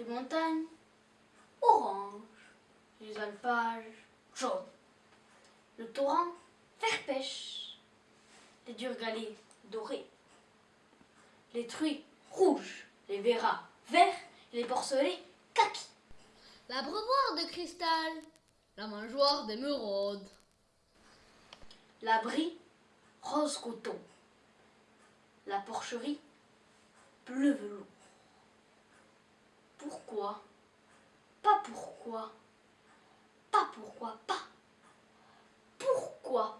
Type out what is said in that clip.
Les montagnes, orange. Les alpages, jaune. Le torrent, vert pêche. Les durgalés, dorés. Les truies, rouges. Les verras, verts. Les porcelets, kaki. L'abreuvoir de cristal, la mangeoire d'émeraude. L'abri, rose coton. La porcherie, bleu velours. Pas pourquoi. Pas pourquoi, pas. Pourquoi